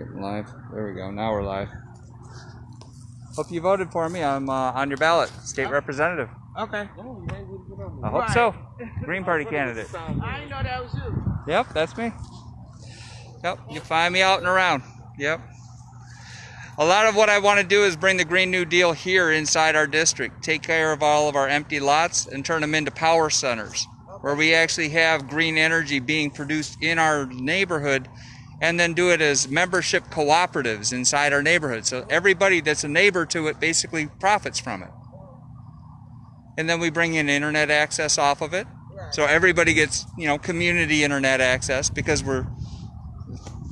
Getting live. There we go. Now we're live. Hope you voted for me. I'm uh, on your ballot, state representative. Okay. I hope so. Green Party candidate. I didn't know that was you. Yep, that's me. Yep, you find me out and around. Yep. A lot of what I want to do is bring the Green New Deal here inside our district, take care of all of our empty lots and turn them into power centers where we actually have green energy being produced in our neighborhood and then do it as membership cooperatives inside our neighborhood. So everybody that's a neighbor to it basically profits from it. And then we bring in internet access off of it. So everybody gets, you know, community internet access because we're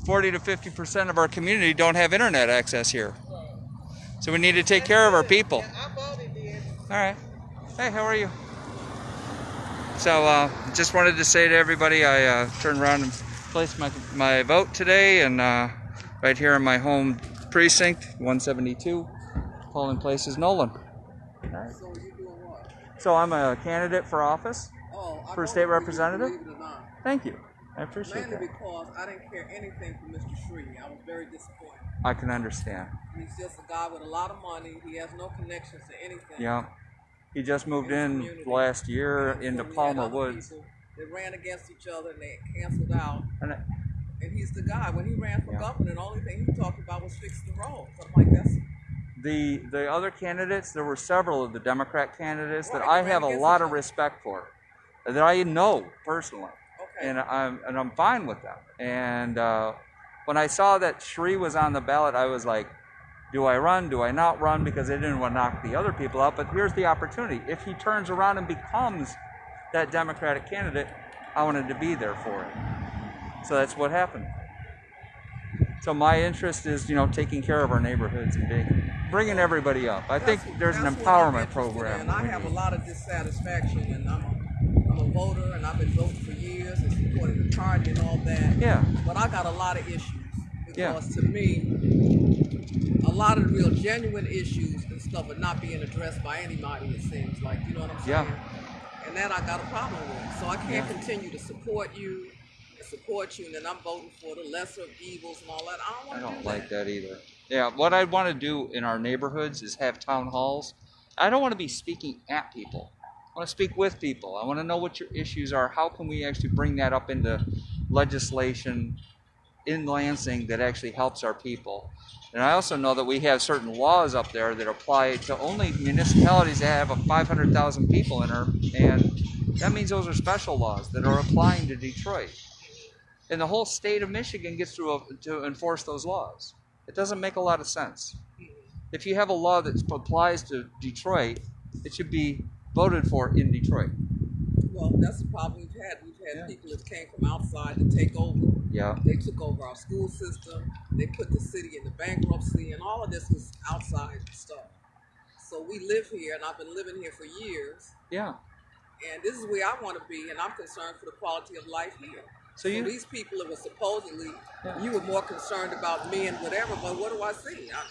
40 to 50% of our community don't have internet access here. So we need to take care of our people. All right. Hey, how are you? So, uh, just wanted to say to everybody, I uh, turned around and placed my, my vote today, and uh, right here in my home precinct, 172, polling place is Nolan. So you doing what? So I'm a candidate for office. Oh, For state representative? Believe it or not. Thank you. I appreciate Mainly that. because I didn't care anything for Mr. Shri. I was very disappointed. I can understand. He's just a guy with a lot of money. He has no connections to anything. Yeah. He just moved in in last year into so we had Palmer Woods. people that ran against each other and they canceled out. And I- And he's the guy. When he ran for Yeah. governor, the only thing he talked about was fixing the roads. I'm like, that's the the other candidates, there were several of the Democrat candidates that I have a lot of respect for, that I know personally, okay. and I'm and I'm fine with them. And uh, when I saw that Shri was on the ballot, I was like, do I run? Do I not run? Because I didn't want to knock the other people out. But here's the opportunity: if he turns around and becomes that Democratic candidate, I wanted to be there for it. So that's what happened. So my interest is, you know, taking care of our neighborhoods and being, bringing everybody up. I think there's an that's empowerment program. And I have a lot of dissatisfaction, and I'm a, I'm a voter, and I've been voting for years and supporting the party and all that. Yeah, But I got a lot of issues because Yeah. to me, a lot of the real genuine issues and stuff are not being addressed by anybody. It seems like you know what I'm saying. Yeah. And that I got a problem with. So I can't Yeah. continue to support you and support you, and then I'm voting for the lesser of evils and all that. I don't I don't do like that either. Yeah, what I'd want to do in our neighborhoods is have town halls. I don't want to be speaking at people. I want to speak with people. I want to know what your issues are. How can we actually bring that up into legislation in Lansing that actually helps our people? And I also know that we have certain laws up there that apply to only municipalities that have a 500,000 people in them, and that means those are special laws that are applying to Detroit. And the whole state of Michigan gets to, uh, to enforce those laws. It doesn't make a lot of sense. If you have a law that applies to Detroit, it should be voted for in Detroit. Well, that's the problem we've had. Had Yeah. people that came from outside to take over. Yeah. They took over our school system. They put the city into bankruptcy, and all of this was outside stuff. So we live here, and I've been living here for years. Yeah. And this is where I want to be, and I'm concerned for the quality of life here. So you these people that were supposedly, Yeah. you were more concerned about me and whatever, but what do I see? I,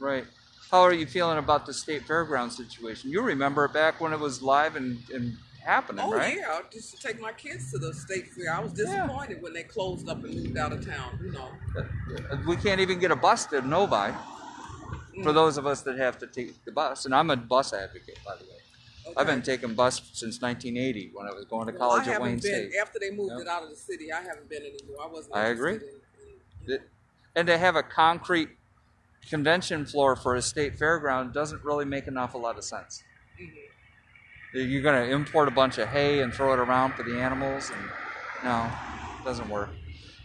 right. How are you feeling about the state fairground situation? You remember back when it was live and, and happening, oh right? yeah, I used to take my kids to the state fair. I was disappointed when they closed up and moved out of town. You know. Uh, We can't even get a bus to Novi for Mm. those of us that have to take the bus. And I'm a bus advocate, by the way. I've been taking bus since 1980 when I was going to Well, college I at Wayne been State. after they moved Yep. it out of the city. I haven't been anymore. I wasn't. I agree. In, in. It- and to have a concrete convention floor for a state fairground doesn't really make an awful lot of sense. Mhm. You're going to import a bunch of hay and throw it around for the animals, and no, it doesn't work.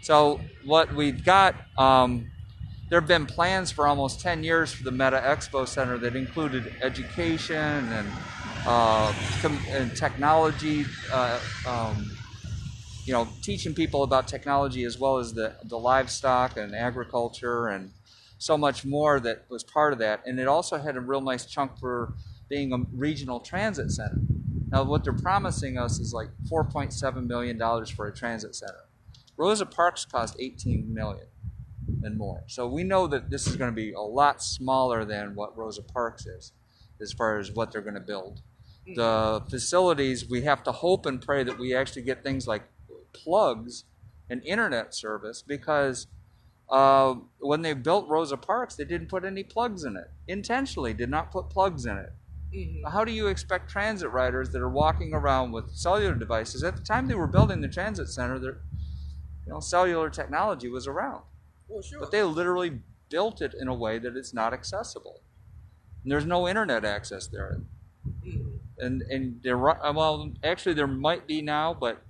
So what we've got, um, there have been plans for almost 10 years for the Meta Expo Center that included education and, uh, and technology, uh, um, you know, teaching people about technology as well as the, the livestock and agriculture and so much more that was part of that. And it also had a real nice chunk for being a regional transit center. Now, what they're promising us is like $4.7 million for a transit center. Rosa Parks cost 18 million and more. So we know that this is going to be a lot smaller than what Rosa Parks is as far as what they're going to build. The facilities, we have to hope and pray that we actually get things like plugs and internet service because uh, when they built Rosa Parks, they didn't put any plugs in it. Intentionally, did not put plugs in it. Mhm. How do you expect transit riders that are walking around with cellular devices? At the time they were building the transit center, there, you know, cellular technology was around, Well, sure. but they literally built it in a way that it's not accessible. And there's no internet access there, Mhm. and and there, well, actually there might be now, but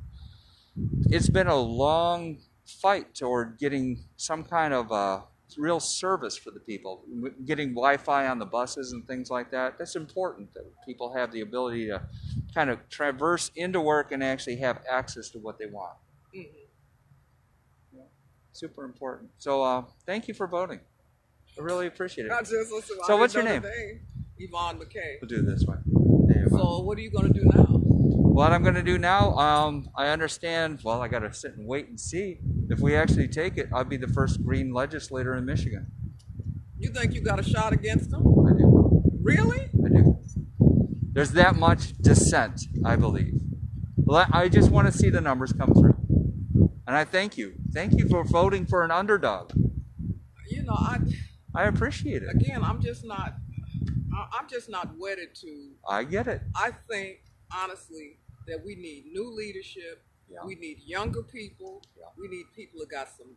it's been a long fight toward getting some kind of uh, real service for the people, getting Wi-Fi on the buses and things like that. That's important that people have the ability to kind of traverse into work and actually have access to what they want. Mhm. Super important. So uh, thank you for voting. I really appreciate it. I just listen. I So what's your name? Yvonne McKay. We'll do this you go. So what are you gonna do now? What I'm going to do now, um, I understand. Well, I got to sit and wait and see. If we actually take it, I'll be the first green legislator in Michigan. You think you got a shot against them? I do. Really? I do. There's that much dissent, I believe. I just want to see the numbers come through. And I thank you. Thank you for voting for an underdog. You know, I I appreciate it. again, I'm just not. I'm just not wedded to. I get it. I think honestly that we need new leadership. Yeah. We need younger people. Yeah. We need people that got some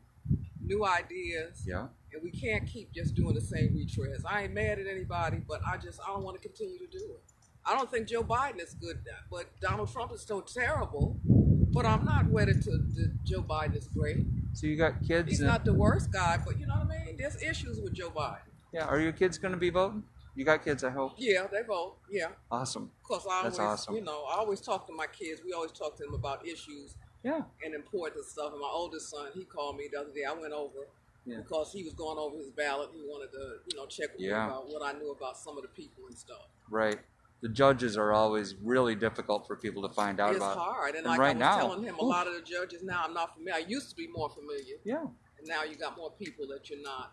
new ideas. Yeah. And we can't keep just doing the same retreads. I ain't mad at anybody, but I just I don't want to continue to do it. I don't think Joe Biden is good, but Donald Trump is so terrible. But I'm not wedded to, to Joe Biden is great. So you got kids. He's not the worst guy, but you know what I mean. There's issues with Joe Biden. yeah. Are your kids going to be voting? You got kids, I hope. Yeah, they vote. Yeah, Awesome. because I That's always, awesome. you know, I always talk to my kids. We always talk to them about issues Yeah. and important stuff. And my oldest son, he called me the other day. I went over Yeah. because he was going over his ballot. He wanted to, you know, check with Yeah. me about what I knew about some of the people and stuff. Right. The judges are always really difficult for people to find out It's about. hard, and, And like right I was now, telling him, a oof. lot of the judges now I'm not familiar. I used to be more familiar, Yeah. and now you got more people that you're not.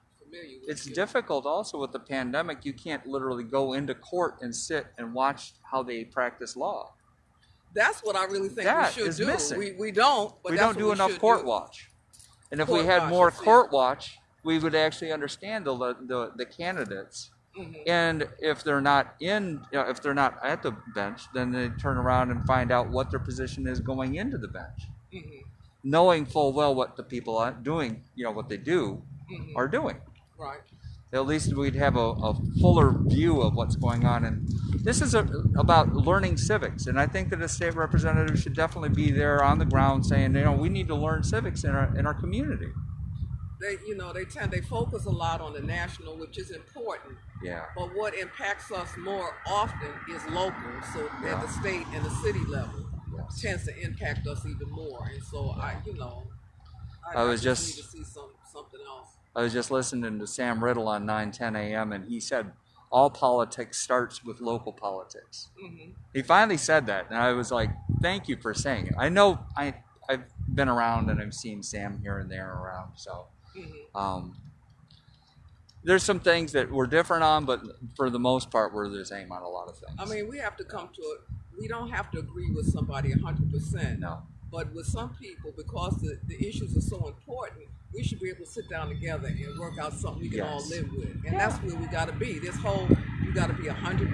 It's difficult also with the pandemic. You can't literally go into court and sit and watch how they practice law. That's what I really think That we should is do. missing. We we don't, but we that's don't do we enough court do. watch. And if we had watch, more court watch, we would actually understand the the, the candidates. Mhm. And if they're not in, you know, if they're not at the bench, then they turn around and find out what their position is going into the bench, Mhm. knowing full well what the people are doing, you know, what they do, Mhm. are doing. Right. At least we'd have a, a fuller view of what's going on. And this is a, about learning civics. And I think that a state representative should definitely be there on the ground saying, you know, we need to learn civics in our in our community. They, you know, they tend they focus a lot on the national, which is important. Yeah. But what impacts us more often is local. So Yeah. at the state and the city level Yes. tends to impact us even more. And so I, you know, I was just- need to see some something else. I was just listening to Sam Riddle on 910 a.m. and he said all politics starts with local politics. hmm He finally said that, and I was like, "Thank you for saying it." I know I I've been around and I've seen Sam here and there around, so hmm um, there's some things that we're different on, but for the most part, we're the same on a lot of things. I mean, we have to come to it. We don't have to agree with somebody hundred percent. no, But with some people, because the, the issues are so important, we should be able to sit down together and work out something we can all live with. And that's where we got to be. This whole, you got to be 100%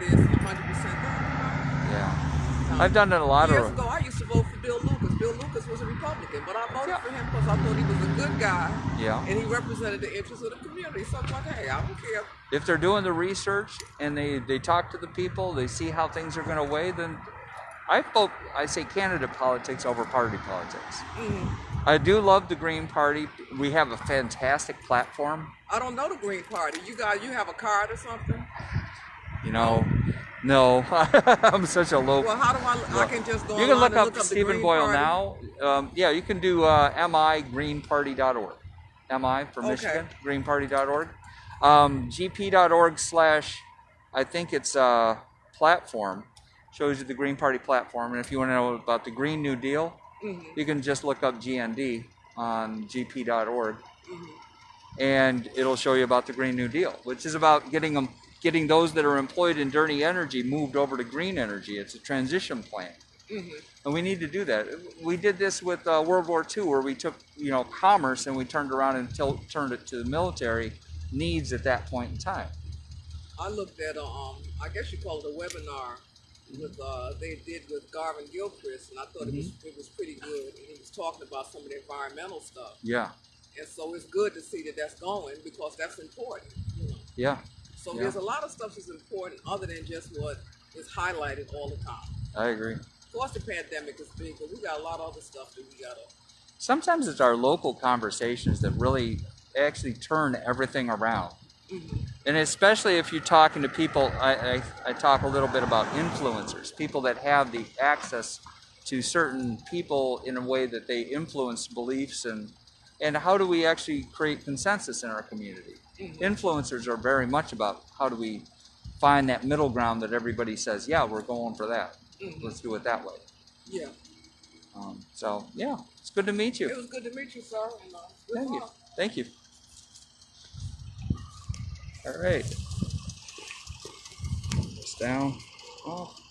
this and 100% that. yeah, No. I've done it a lot Years of. ago, I used to vote for Bill Lucas. Bill Lucas was a Republican, but I voted Yeah. for him because I thought he was a good guy Yeah, and he represented the interests of the community. So I'm like, hey, I don't care. if they're doing the research and they they talk to the people, they see how things are going to weigh, then I vote. I say candidate politics over party politics. Mm. I do love the Green Party. We have a fantastic platform. I don't know the Green Party. You guys, you have a card or something? You know, no, I'm such a low. Well, how do I? I can just go. you can look up look up Stephen Green Boyle Party? now. Um, yeah, you can do uh, migreenparty.org. Mi for Okay. Michigan, greenparty.org. Um, gp.org slash, I think it's uh, platform, shows you the Green Party platform. And if you want to know about the Green New Deal, Mhm, you can just look up GND on gp.org mhm. and it'll show you about the Green New Deal, which is about getting them, getting those that are employed in dirty energy moved over to green energy. It's a transition plan. hmm And we need to do that. We did this with uh, World War II, where we took you know commerce and we turned around and turned it to the military needs at that point in time. I looked at a, um, I guess you call it a webinar with uh, they did with Garlin Gilchrist, and I thought it was Mm-hmm. it was pretty good. And he was talking about some of the environmental stuff, Yeah, and so it's good to see that that's going because that's important. You know, yeah, so Yeah. there's a lot of stuff that's important other than just what is highlighted all the time. I agree. Of course, the pandemic is big, but we got a lot of other stuff that we gotta. Sometimes it's our local conversations that really actually turn everything around. And especially if you're talking to people, I, I, I talk a little bit about influencers, people that have the access to certain people in a way that they influence beliefs and and how do we actually create consensus in our community? Influencers are very much about how do we find that middle ground that everybody says, yeah, we're going for that. Mhm. Let's do it that way. Yeah, Um, so yeah, it's good to meet you. it was good to meet you, sir. And, uh, Thank you. Thank you. All right. Down. Off.